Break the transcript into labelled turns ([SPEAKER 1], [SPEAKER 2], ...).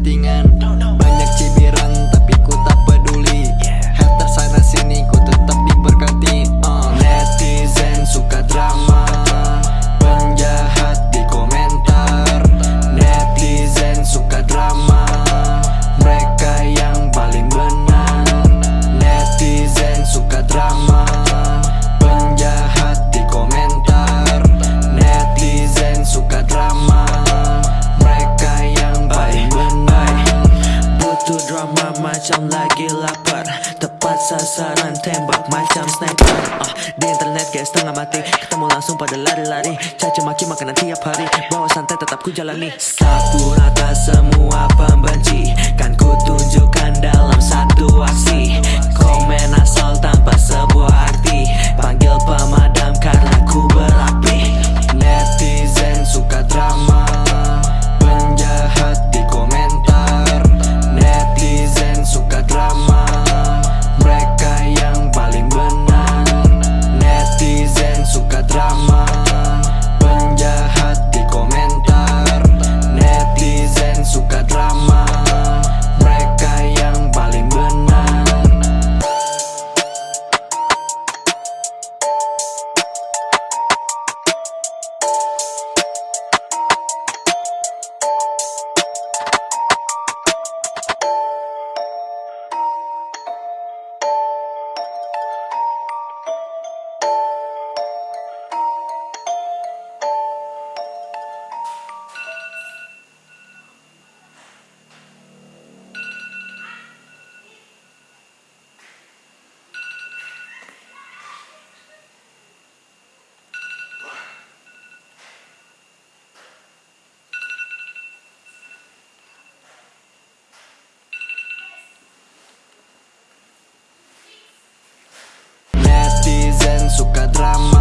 [SPEAKER 1] settingan macam lagi lapar. Tepat sasaran tembak macam sniper. Uh, Di internet guys setengah mati. Ketemu langsung pada lari-lari. Caci maki makanan tiap hari. Bawa santai tetap ku jalani. Sapu rata semua pembenci. Kan ku tunjukkan dalam satu aksi ramas